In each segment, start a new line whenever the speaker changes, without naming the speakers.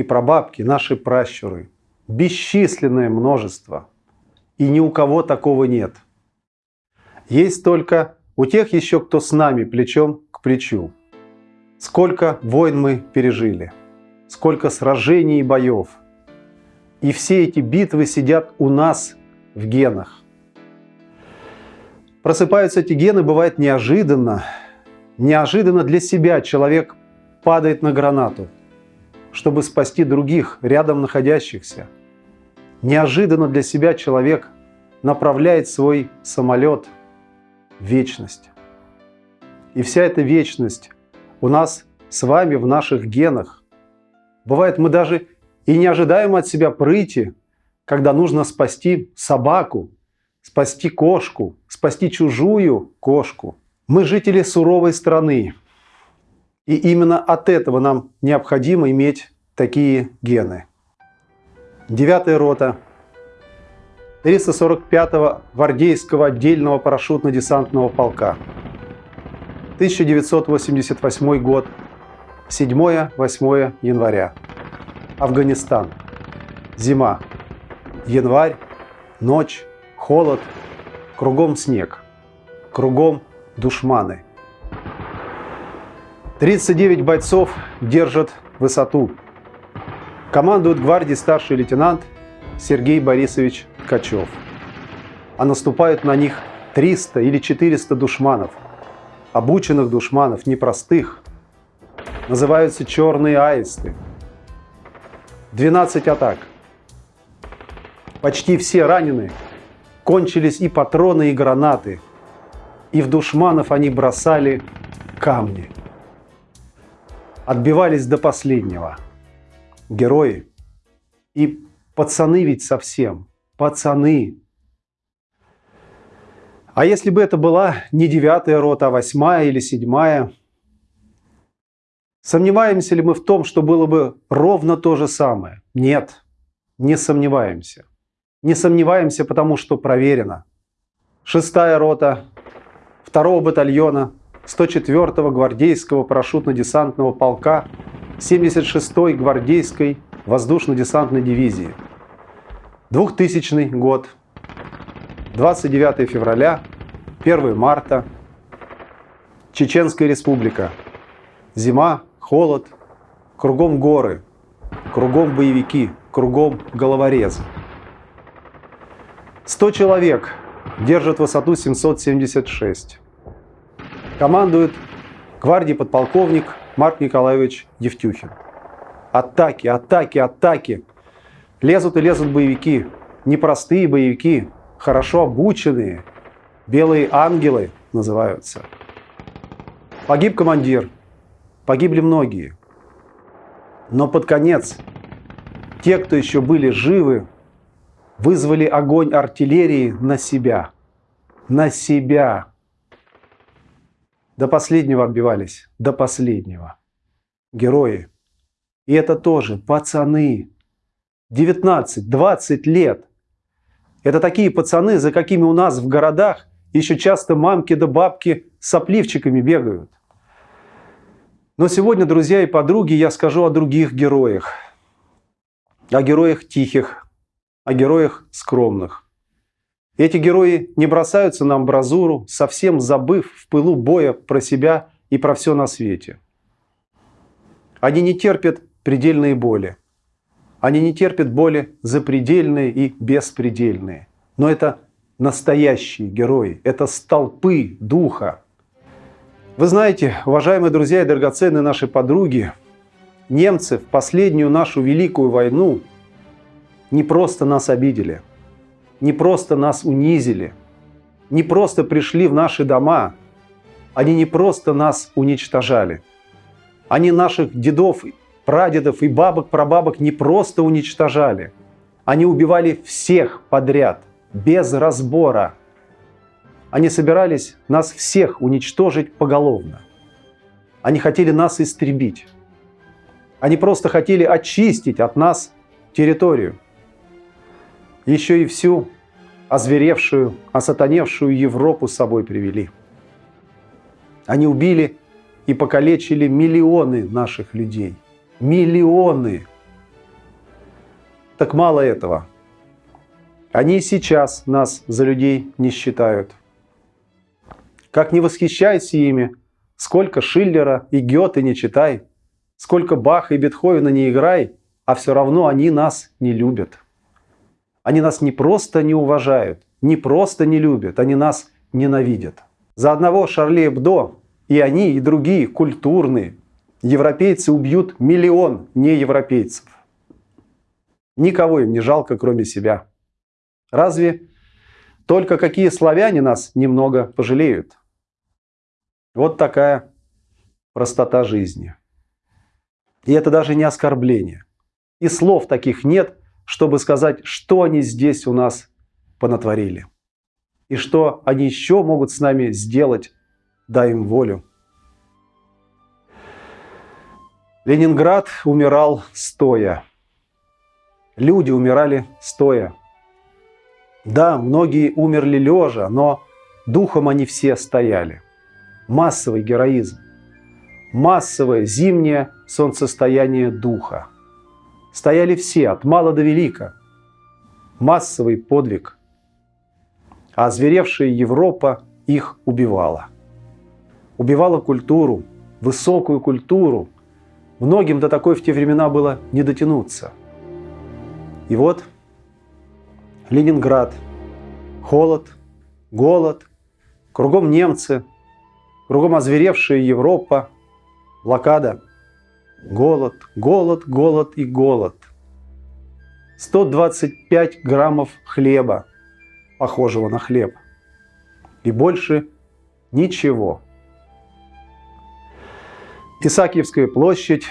и прабабки, наши пращуры. Бесчисленное множество. И ни у кого такого нет. Есть только у тех еще, кто с нами плечом к плечу. Сколько войн мы пережили – сколько сражений и боев. И все эти битвы сидят у нас в генах. Просыпаются эти гены, бывает неожиданно. Неожиданно для себя человек падает на гранату, чтобы спасти других, рядом находящихся. Неожиданно для себя человек направляет свой самолет в вечность. И вся эта вечность у нас с вами в наших генах. Бывает, мы даже и не ожидаем от себя прыти, когда нужно спасти собаку, спасти кошку, спасти чужую кошку. Мы жители суровой страны. И именно от этого нам необходимо иметь такие гены. Девятая рота 345-го гвардейского отдельного парашютно-десантного полка. 1988 год. 7-8 января. Афганистан. Зима. Январь. Ночь. Холод. Кругом снег. Кругом душманы. 39 бойцов держат высоту. Командует гвардией старший лейтенант Сергей Борисович Ткачев. А наступают на них 300 или 400 душманов. Обученных душманов, непростых, называются черные аисты. 12 атак. Почти все ранены. Кончились и патроны, и гранаты. И в душманов они бросали камни. Отбивались до последнего. Герои. И пацаны ведь совсем. Пацаны. А если бы это была не девятая рота, а восьмая или седьмая, Сомневаемся ли мы в том, что было бы ровно то же самое? Нет, не сомневаемся. Не сомневаемся, потому что проверено. Шестая рота второго батальона 104-го гвардейского парашютно-десантного полка 76-й гвардейской воздушно-десантной дивизии. 2000 год, 29 февраля, 1 марта, Чеченская республика. Зима холод, кругом горы, кругом боевики, кругом головорезы. 100 человек держат высоту 776. Командует гвардии подполковник Марк Николаевич Евтюхин. Атаки, атаки, атаки. Лезут и лезут боевики. Непростые боевики, хорошо обученные. Белые ангелы называются. Погиб командир, Погибли многие. Но под конец те, кто еще были живы, вызвали огонь артиллерии на себя. На себя. До последнего отбивались. До последнего. Герои. И это тоже пацаны. 19-20 лет. Это такие пацаны, за какими у нас в городах еще часто мамки да бабки сопливчиками бегают. Но сегодня, друзья и подруги, я скажу о других героях. О героях тихих, о героях скромных. Эти герои не бросаются на амбразуру, совсем забыв в пылу боя про себя и про все на свете. Они не терпят предельные боли. Они не терпят боли запредельные и беспредельные. Но это настоящие герои, это столпы духа, вы знаете, уважаемые друзья и драгоценные наши подруги, немцы в последнюю нашу великую войну не просто нас обидели, не просто нас унизили, не просто пришли в наши дома, они не просто нас уничтожали. Они наших дедов, прадедов и бабок, прабабок не просто уничтожали. Они убивали всех подряд, без разбора. Они собирались нас всех уничтожить поголовно. Они хотели нас истребить. Они просто хотели очистить от нас территорию. Еще и всю озверевшую, осатаневшую Европу с собой привели. Они убили и покалечили миллионы наших людей. Миллионы. Так мало этого. Они сейчас нас за людей не считают. Как не восхищайся ими, сколько Шиллера и Гёте не читай, сколько Баха и Бетховена не играй, а все равно они нас не любят. Они нас не просто не уважают, не просто не любят, они нас ненавидят. За одного Шарли Эбдо и они, и другие культурные европейцы убьют миллион неевропейцев. Никого им не жалко, кроме себя. Разве только какие славяне нас немного пожалеют? Вот такая простота жизни. И это даже не оскорбление. И слов таких нет, чтобы сказать, что они здесь у нас понатворили. И что они еще могут с нами сделать, дай им волю. Ленинград умирал стоя. Люди умирали стоя. Да, многие умерли лежа, но духом они все стояли. Массовый героизм. Массовое зимнее солнцестояние духа. Стояли все, от мала до велика. Массовый подвиг. А озверевшая Европа их убивала. Убивала культуру, высокую культуру. Многим до такой в те времена было не дотянуться. И вот Ленинград. Холод, голод, кругом немцы, кругом озверевшая Европа, блокада, голод, голод, голод и голод. 125 граммов хлеба, похожего на хлеб. И больше ничего. Исаакиевская площадь,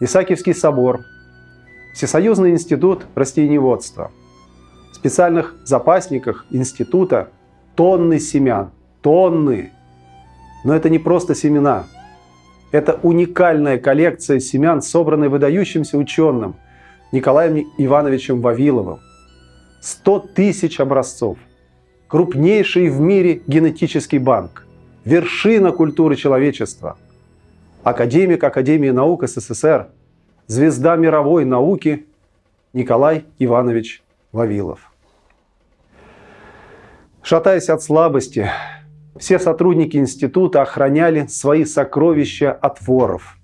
Исаакиевский собор, Всесоюзный институт растениеводства – специальных запасниках института тонны семян. Тонны. Но это не просто семена. Это уникальная коллекция семян, собранная выдающимся ученым Николаем Ивановичем Вавиловым. 100 тысяч образцов. Крупнейший в мире генетический банк. Вершина культуры человечества. Академик Академии наук СССР. Звезда мировой науки Николай Иванович Вавилов. Шатаясь от слабости, все сотрудники института охраняли свои сокровища от воров.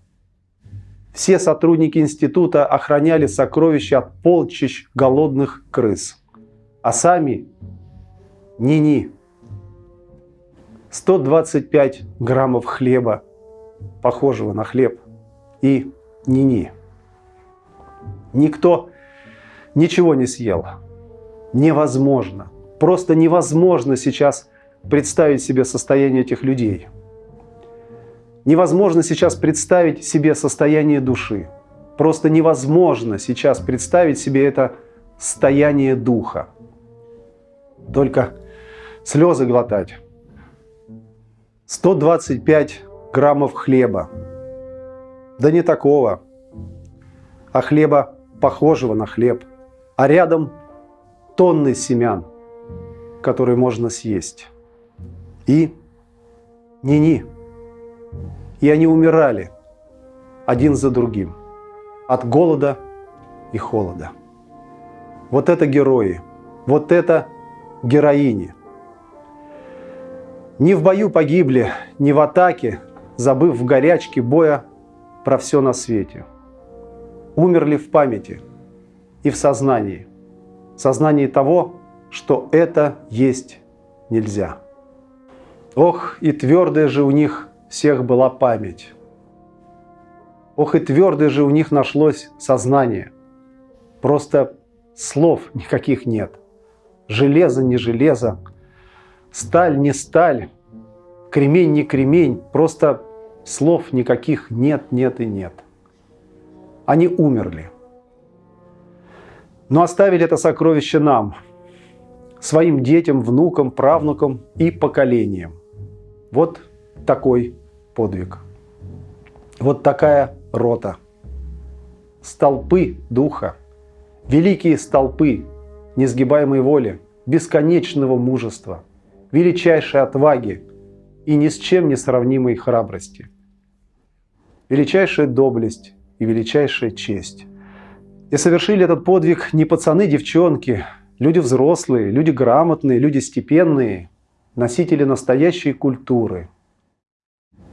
Все сотрудники института охраняли сокровища от полчищ голодных крыс. А сами ни-ни. 125 граммов хлеба, похожего на хлеб, и ни-ни. Никто ничего не съел. Невозможно. Просто невозможно сейчас представить себе состояние этих людей. Невозможно сейчас представить себе состояние души. Просто невозможно сейчас представить себе это состояние духа. Только слезы глотать. 125 граммов хлеба. Да не такого, а хлеба похожего на хлеб. А рядом тонны семян – который можно съесть. И ни-ни. И они умирали один за другим от голода и холода. Вот это герои, вот это героини. Не в бою погибли, не в атаке, забыв в горячке боя про все на свете. Умерли в памяти и в сознании. Сознании того, что это есть нельзя. Ох, и твердая же у них всех была память. Ох, и твердое же у них нашлось сознание. Просто слов никаких нет. Железо не железо, сталь не сталь, кремень не кремень, просто слов никаких нет, нет и нет. Они умерли. Но оставили это сокровище нам, своим детям, внукам, правнукам и поколениям. Вот такой подвиг. Вот такая рота. Столпы духа, великие столпы несгибаемой воли, бесконечного мужества, величайшей отваги и ни с чем не сравнимой храбрости. Величайшая доблесть и величайшая честь. И совершили этот подвиг не пацаны, девчонки, люди взрослые, люди грамотные, люди степенные, носители настоящей культуры.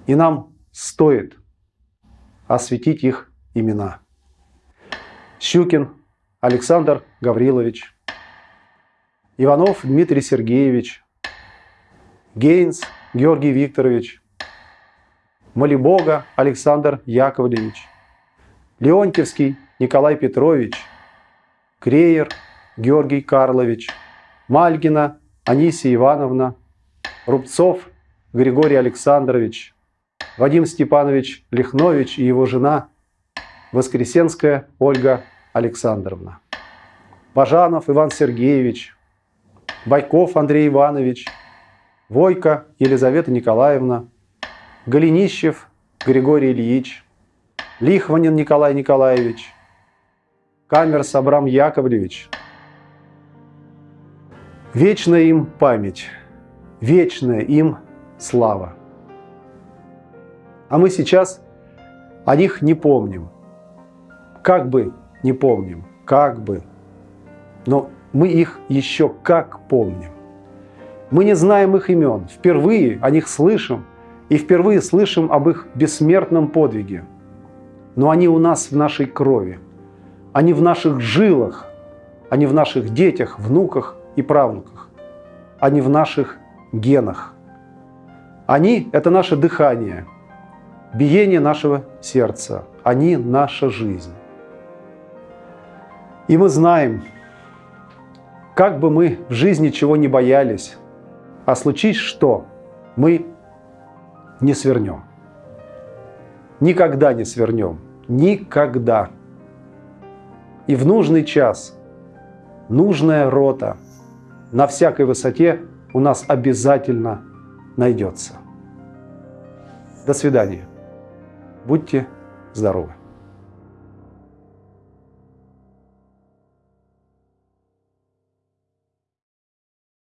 И нам стоит осветить их имена. Щукин Александр Гаврилович, Иванов Дмитрий Сергеевич, Гейнс Георгий Викторович, Молибога Александр Яковлевич, Леонтьевский Николай Петрович, Креер Георгий Карлович, Мальгина Анисия Ивановна, Рубцов Григорий Александрович, Вадим Степанович Лихнович и его жена Воскресенская Ольга Александровна, Бажанов Иван Сергеевич, Байков Андрей Иванович, Войко Елизавета Николаевна, Голенищев Григорий Ильич, Лихванин Николай Николаевич, Камерс Абрам Яковлевич. Вечная им память, вечная им слава. А мы сейчас о них не помним. Как бы не помним, как бы. Но мы их еще как помним. Мы не знаем их имен, впервые о них слышим, и впервые слышим об их бессмертном подвиге. Но они у нас в нашей крови, они в наших жилах, они в наших детях, внуках и правнуках, они в наших генах. Они – это наше дыхание, биение нашего сердца, они – наша жизнь. И мы знаем, как бы мы в жизни чего не боялись, а случись что, мы не свернем. Никогда не свернем. Никогда. И в нужный час нужная рота на всякой высоте у нас обязательно найдется. До свидания. Будьте здоровы.